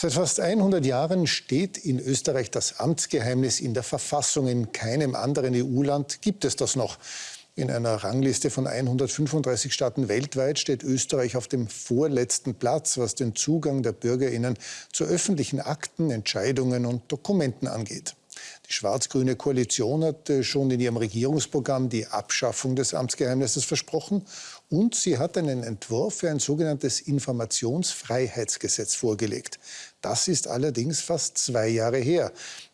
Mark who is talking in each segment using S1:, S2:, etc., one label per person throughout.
S1: Seit fast 100 Jahren steht in Österreich das Amtsgeheimnis in der Verfassung. In keinem anderen EU-Land gibt es das noch. In einer Rangliste von 135 Staaten weltweit steht Österreich auf dem vorletzten Platz, was den Zugang der Bürgerinnen zu öffentlichen Akten, Entscheidungen und Dokumenten angeht. Die schwarz-grüne Koalition hat schon in ihrem Regierungsprogramm die Abschaffung des Amtsgeheimnisses versprochen und sie hat einen Entwurf für ein sogenanntes Informationsfreiheitsgesetz vorgelegt. Das ist allerdings fast zwei Jahre her.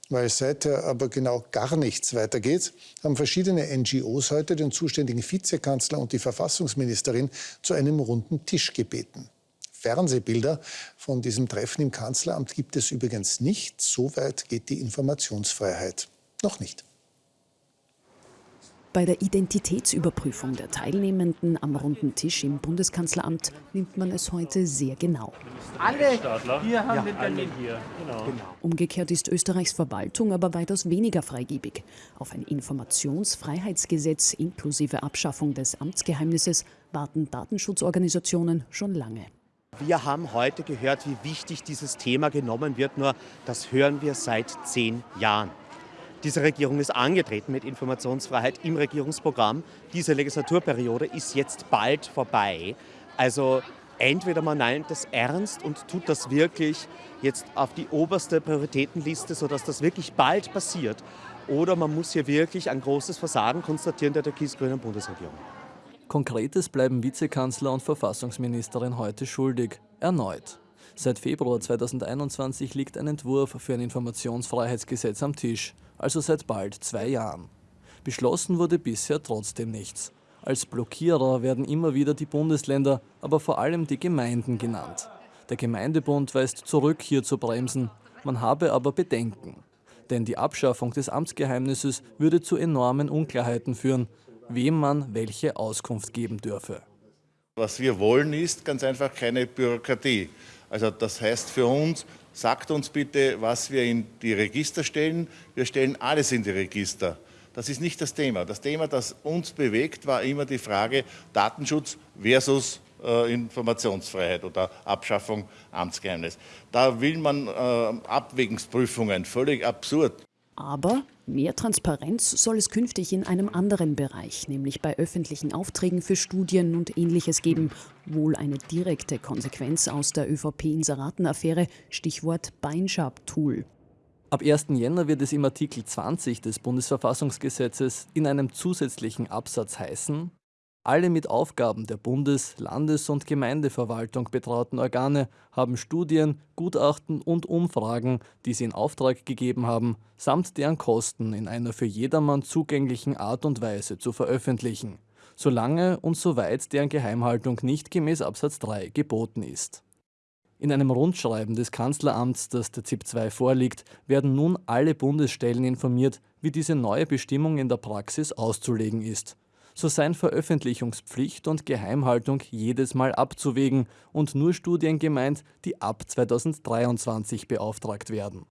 S1: Weil seither aber genau gar nichts weitergeht, haben verschiedene NGOs heute den zuständigen Vizekanzler und die Verfassungsministerin zu einem runden Tisch gebeten. Fernsehbilder von diesem Treffen im Kanzleramt gibt es übrigens nicht. So weit geht die Informationsfreiheit noch nicht.
S2: Bei der Identitätsüberprüfung der Teilnehmenden am runden Tisch im Bundeskanzleramt nimmt man es heute sehr genau.
S3: Alle hier haben ja, den Termin. Hier.
S2: Genau. genau. Umgekehrt ist Österreichs Verwaltung aber weitaus weniger freigebig. Auf ein Informationsfreiheitsgesetz inklusive Abschaffung des Amtsgeheimnisses warten Datenschutzorganisationen schon lange.
S4: Wir haben heute gehört, wie wichtig dieses Thema genommen wird, nur das hören wir seit zehn Jahren. Diese Regierung ist angetreten mit Informationsfreiheit im Regierungsprogramm. Diese Legislaturperiode ist jetzt bald vorbei. Also entweder man meint das ernst und tut das wirklich jetzt auf die oberste Prioritätenliste, sodass das wirklich bald passiert, oder man muss hier wirklich ein großes Versagen konstatieren der türkis-grünen Bundesregierung.
S5: Konkretes bleiben Vizekanzler und Verfassungsministerin heute schuldig. Erneut. Seit Februar 2021 liegt ein Entwurf für ein Informationsfreiheitsgesetz am Tisch, also seit bald zwei Jahren. Beschlossen wurde bisher trotzdem nichts. Als Blockierer werden immer wieder die Bundesländer, aber vor allem die Gemeinden genannt. Der Gemeindebund weist zurück, hier zu bremsen. Man habe aber Bedenken. Denn die Abschaffung des Amtsgeheimnisses würde zu enormen Unklarheiten führen, wem man welche Auskunft geben dürfe.
S6: Was wir wollen, ist ganz einfach keine Bürokratie. Also das heißt für uns, sagt uns bitte, was wir in die Register stellen. Wir stellen alles in die Register. Das ist nicht das Thema. Das Thema, das uns bewegt, war immer die Frage Datenschutz versus äh, Informationsfreiheit oder Abschaffung Amtsgeheimnis. Da will man äh, Abwägungsprüfungen, völlig absurd.
S2: Aber mehr Transparenz soll es künftig in einem anderen Bereich, nämlich bei öffentlichen Aufträgen für Studien und Ähnliches geben. Wohl eine direkte Konsequenz aus der ÖVP-Inseratenaffäre, Stichwort Beinschab-Tool.
S5: Ab 1. Jänner wird es im Artikel 20 des Bundesverfassungsgesetzes in einem zusätzlichen Absatz heißen, alle mit Aufgaben der Bundes-, Landes- und Gemeindeverwaltung betrauten Organe haben Studien, Gutachten und Umfragen, die sie in Auftrag gegeben haben, samt deren Kosten in einer für jedermann zugänglichen Art und Weise zu veröffentlichen, solange und soweit deren Geheimhaltung nicht gemäß Absatz 3 geboten ist. In einem Rundschreiben des Kanzleramts, das der ZIP 2 vorliegt, werden nun alle Bundesstellen informiert, wie diese neue Bestimmung in der Praxis auszulegen ist so seien Veröffentlichungspflicht und Geheimhaltung jedes Mal abzuwägen und nur Studien gemeint, die ab 2023 beauftragt werden.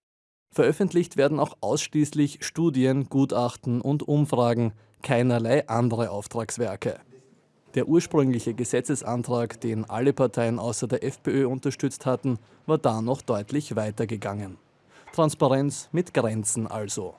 S5: Veröffentlicht werden auch ausschließlich Studien, Gutachten und Umfragen, keinerlei andere Auftragswerke. Der ursprüngliche Gesetzesantrag, den alle Parteien außer der FPÖ unterstützt hatten, war da noch deutlich weitergegangen. Transparenz mit Grenzen also.